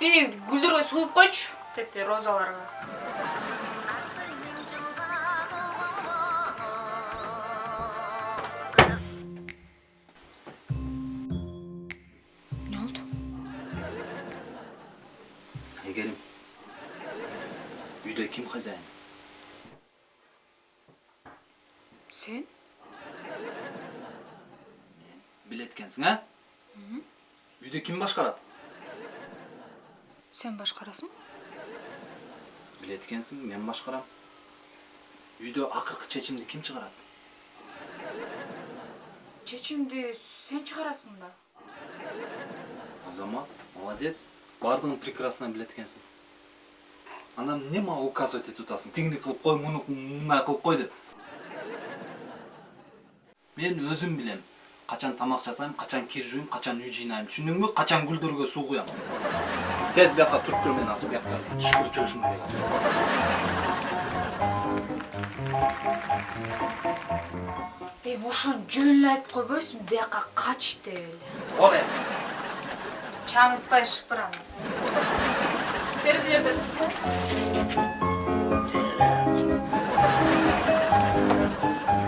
тиги гүлдөргө суу куюп койчу тетиги розаларга эмне болду айгерим үйдө ким хозяин сен билет экенсиң а үйдө ким башкарат сен башкарасың билет экенсиң мен башкарам үйдө акыркы чечимди ким чыгарат чечимди сен чыгарасың да азамат молодец баардыгын прекрасно билет экенсиң анан эмне мага указывать этип атасың тигини кылып кой муну мындай кылып кой деп. Мен өзүм билем качан тамак жасайм качан кир жууйм качан үй жыйнайм. Түшүндүңбү качан гүлдөргө суу куям? Тез бияка туруп тур мен азыр бияка түшкүрүп чыгышым керек эми ошону жөн эле айтып койбойсуңбу бияка кач деп эле эми чаңытпай шыпыр аны терезелерде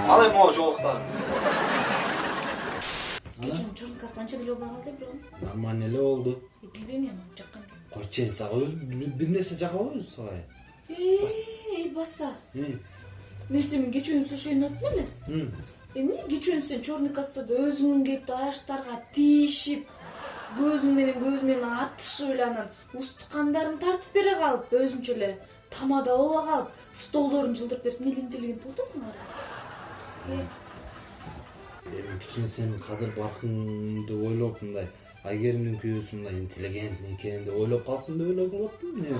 ал эми могу жолуктарың кечээ чуркасы анча деле болбой калды бирок нормально эле болду билбейм эми койчу сага өзү бир нерсе жакпайбы өзү сага эй баса мен сени кечүүнү ошону айттым эле эмне кечүүнү сен черный кассада өзүңүн кетип аяштарга тийишип көзүң менен көз менен атышып эле анан устукандарын тартып бере калып өзүңчө эле тамада боло калып столдорун жылдырып берип эмне интеллигент болуп атасың эми кичине сенин кадыр баркыңды ойлоп мындай айгеримдин күйөөсү мындай интеллигентный экен деп ойлоп калсын деп ойлоп атыптым эмне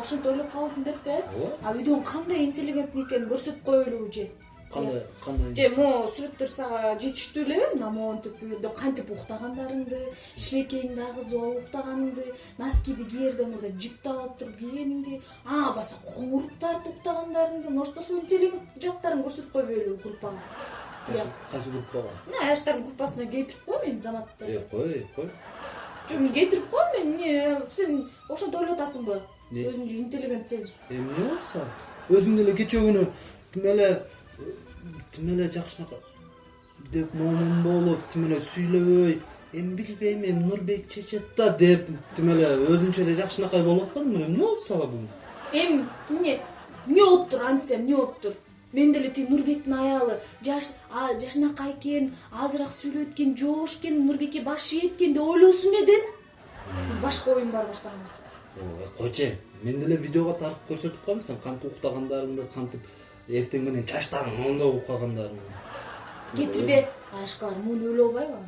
ошентип ойлоп калсын деп да Ооба. а үйдөн кандай интеллигентный экенин көрсөтүп коелубу же? Кандай кандай? же могу сүрөттөр сага жетиштүү элеби мына монтип үйдө кантип уктагандарыңды шилекейиңди агызып алып уктаганыңды носкиди кээрде мындай жыттап алып туруп кийгениңди ага баса коңурук тартып уктагандарыңды может ошол интеллигент жактарын көрсөтүп койбойлубу группага? Кайсы группага мына аяштардын группасына кейтирип кой мени заматты кой кой жок мен кейтирип кой мен эмне сен ошентип ойлоп атасыңбы Не? өзүңдү интеллигент сезип эмне болсо өзүң деле кечээ күнү тим эле тим эле жакшынака деп момун болуп тим эле сүйлөбөй эми билбейм эми нурбек чечет да деп тим эле өзүнчө эле жакшынакай болуп аткандың эмне болду сага бүгүн эми эмне эмне болуптур антса эмне болуптур мен деле тиги нурбектин аялы. Жаш жашынакай экен азыраак сүйлөйт экен жоош экен нурбекке баш ийет экен деп ойлосун эле башка оюм бар баштагансың Ой, койчу мен деле видеого тартып көрсөтүп коем сен кантип уктагандарыңды кантип эртең менен чачтарың моундай болуп калгандарыңды кетирбе аяшкалар муну өлө албайбы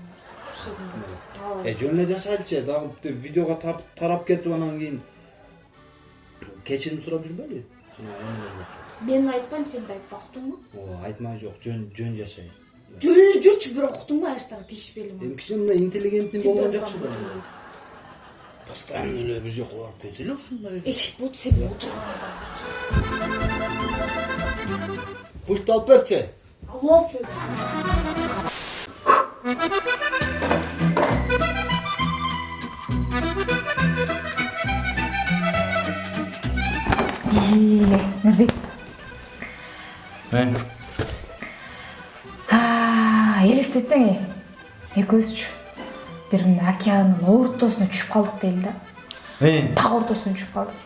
э жөн эле жашайлычы дагы тип видеого тартып тарап кетип анан кийин кечирим сурап жүрбөйлү жана эмелер болчу мен айтпайм сен да айтпа уктуңбу ооба айтмай жок жөн жөн жашай жөн эле жүрчү бирок уктуңбу аяштарга тиишпейли эми кичине мындай интеллигентный болгон жакшы да постоянно эле бир жака барып келсе эле ушундай болчу сен отурган пультты алып берчи алып алчу өзү элестетсең э экөөбүзчү бир мындай океандын ортосуна түшүп калдык дейли да так ортосуна түшүп калдык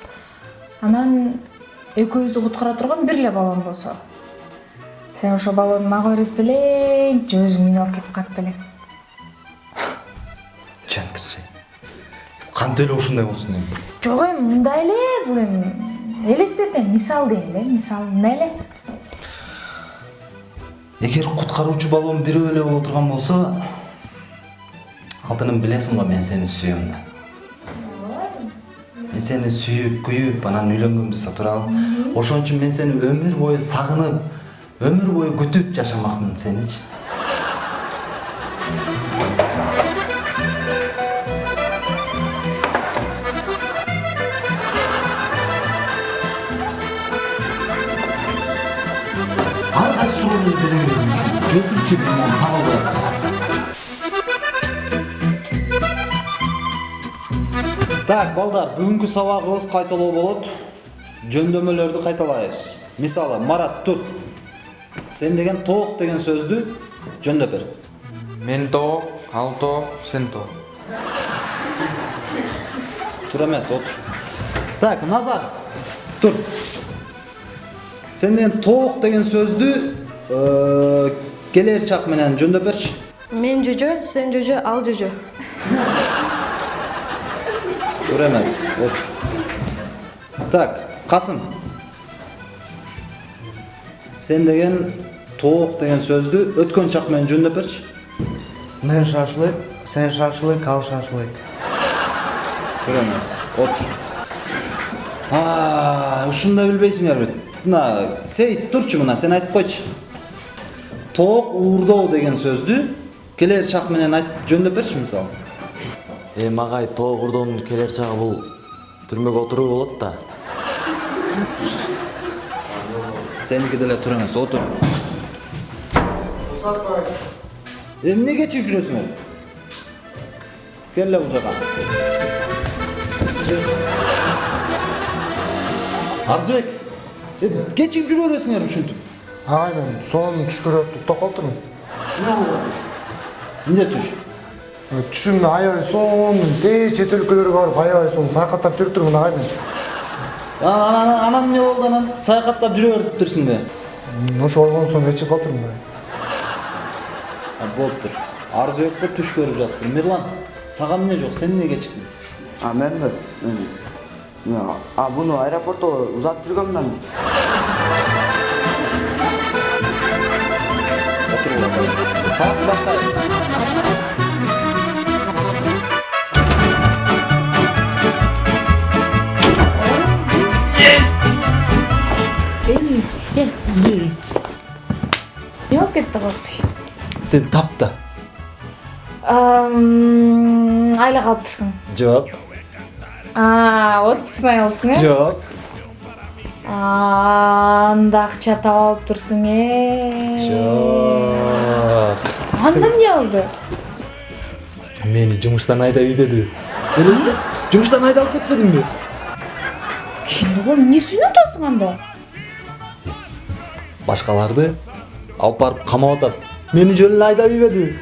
анан экөөбүздү куткара турган бир эле баллон болсо сен ошол баллонду мага берип белең же өзүң минип алып кетип калып белең жантырчы кантип эле ушундай болсун эми жок эми мындай эле бул эми элестетем мисал дейм да мисал мындай эле эгер куткаруучу баллон бирөө эле боло турган болсо алтыным билесиң го мен сени сүйөм да мен сени сүйүп күйүп анан үйлөнгөнбүз да туурабы ошон үчүн мен сени өмүр бою сагынып өмүр бою күтүп жашамакмын сеничи ар кайсы суроону Так, балдар, бүгүнкү сабагыбыз кайталоо болот. Жөндөмөлөрдү кайталайбыз. Мисалы, Марат тур. Сен деген тоок деген сөздү жөндөп бер. Мен тоқ, ал тоқ, сен тоқ. Тур эмес, отур. Так, Назар. Тур. Сен деген тоок деген сөздү э, келер чак менен жөндөп берчи. Мен жүжө, сен жүжө, ал жүжө. Тур эмес, отур. Так, Касым. Сен деген тоок деген сөздү өткөн чак менен жөндөп берчи. Мен шашлык, сен шашлык, ал шашлык. Тур эмес, отур. А, ушунда билбейсиңерби? Мына Сейит турчу мына, сен айтып койчу. Тоок уурдоо деген сөздү келер чак менен айтып жөндөп берчи мисалы. Эм агай тоо курдоонун келер чагы бул түрмөгө отуруу болот да. Сеники деле тур эмес, отур. Эмне кечип жүрөсүңөр? Келе бул жака. Арзыбек, кечип жүрө бересиңер ушинтип. Ай мен сонун түш көрүп уктап калыптырмын. Эмне түш? Түшүмдө аябай сонун, тээ чет өлкөлөргө барып аябай сонун саякаттап жүрүп турмун агай мен. Анан анан анан эмне болду анан? Саякаттап жүрө бериптирсиң бе? Ошо болгон соң ичип калыптырмын да. А, болуптур. Арзыбекке түш көрүп жатыптыр. Мирлан, сага эмне жок? Сен эмне кечиктиң? А менби? Мен мен а буну аэропортто узатып жүргөнмүн. Сабак баштайбыз. Эй, кел. Не болып кетті қозбай Сен тапты. айла қалып тұрсың Жок. а отпускны алыпсың э Жок. анда акча таап алып тұрсың э Жок. анда эмне болду Мени жумуштан айдап ийбедиби? Элесиңби? Жумуштан айдалып кетпедиңби? кимди го эмнесин атасың анда Башкаларды алып барып камап атат. Мени жөн эле айдап ийбедиби?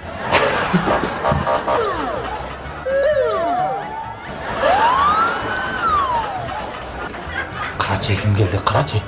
Қарачы кім келді, қарачы.